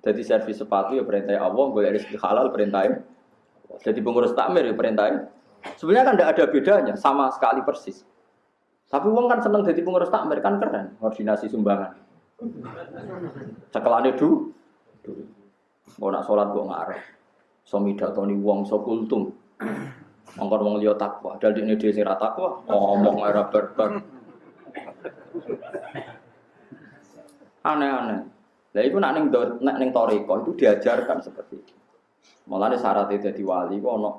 Jadi servis sepatu ya perintah Allah, gue rezeki halal perintah. Jadi pengurus takmir ya perintah. Sebenarnya kan tidak ada bedanya, sama sekali persis. Tapi uang kan seneng jadi pengurus takmir kan keren, koordinasi sumbangan. Cekelane du, mau nak sholat gue ngarep. Somi datoni uang so kultum. Mongkon wong liya takwa, dal dene dhewe sing ra takwa, ngomong era berber. Aneh-aneh. Lah iku nak ning nak ning toriko itu diajarkan seperti itu. Mulane syaratnya jadi wali kok ono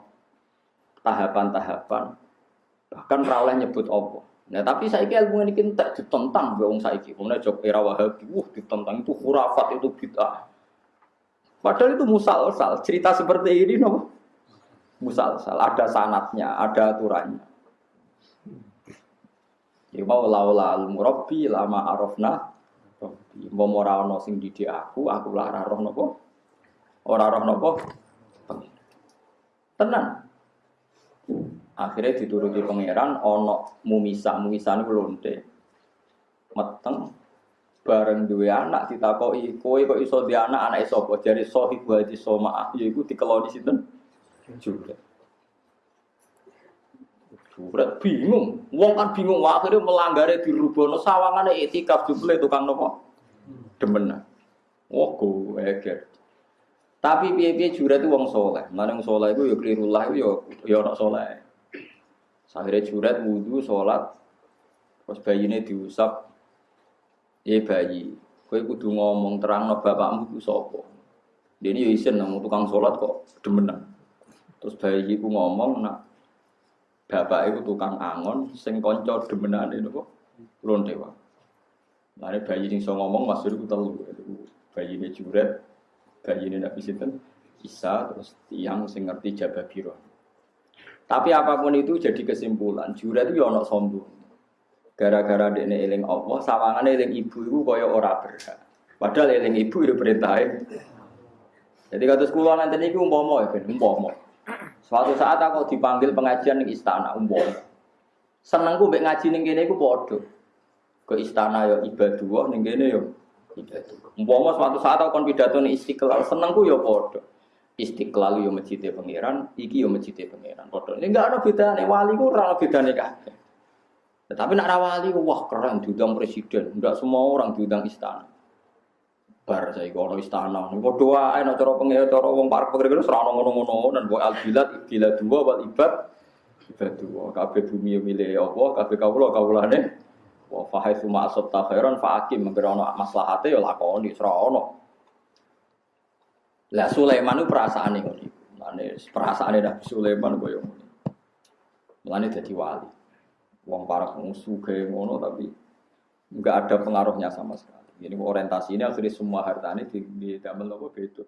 tahapan-tahapan. Bahkan ora oleh nyebut apa. Nah, tapi saya ilmu ini kita ditentang be wong saiki. Kemudian jok era Wahabi, wah ditentang itu khurafat itu bid'ah. Padahal itu musalsal. Cerita seperti ini no? musalsal. Ada sanatnya, ada aturannya. Ya mau laula al murabbi lama arafna Mau ora ana sing didik aku, aku lah ora roh napa? Ora roh napa? Tenang. Akhirnya dituruti pangeran ana mumisa, mumisa niku lonte. Meteng bareng duwe anak ditakoki, kowe kok iso di anak anake sapa? Jare di soma, yaiku dikeloni sinten? Juga. Juret bingung, wong kan bingung, akhirnya melanggari di rubono sawangane etikaf jumlah tukang nopo demen. Wah, gue eger. Tapi piye-piye juret itu wong soleh. Mana wong soleh itu ya kelirullah itu ya ya orang soleh. Akhirnya juret wudhu, sholat, terus ini diusap, ya bayi. Kue kudu ngomong terang no bapakmu itu sopo. Dia ini ya isen nang tukang sholat kok demenan. Terus bayi ku ngomong nak bapak itu tukang angon, sing konco demenan itu kok lonte wae. Nah, bayi yang so ngomong masuk itu telu. Bayi ini juret, bayi ini nabi sinten Isa, terus tiang sing ngerti jabah biro. Tapi apa pun itu jadi kesimpulan, juret itu ya ono sombong. Gara-gara dia eling Allah, sawangan eling ibu itu kaya ora berhak. Padahal eling ibu itu perintahin. Jadi kata sekolah nanti ini umpama ya, ben umpama. Suatu saat aku dipanggil pengajian di istana umpama. Senengku mbek ngaji ning kene iku ke istana ya ibadah ning kene ya ibadah. Umpama suatu saat aku kon pidato ning Istiqlal senengku ya padha. Istiqlal ya masjidnya pangeran, iki ya masjidnya pangeran. Padha. Ini enggak ada bedane wali ku ora bedane kabeh. Tapi nak wali wah keren diundang presiden, enggak semua orang diundang istana. Bar saya kono istana, kok doa nek cara pengen cara wong parek pengen ora ngono-ngono dan boy al bilad bilad dua wal ibad ibad dua kabeh bumi milik Allah, kabeh kawula kawulane Wa fahai suma asab khairan fa akim ono maslahate ya lakoni ora ono. Lah Sulaiman itu perasaan ini perasaan Nabi Sulaiman koyo ngono. Mulane dadi wali. Wong para musuh kayak ngono tapi enggak ada pengaruhnya sama sekali. Ini orientasi ini akhirnya semua harta ini di, di damel apa beda.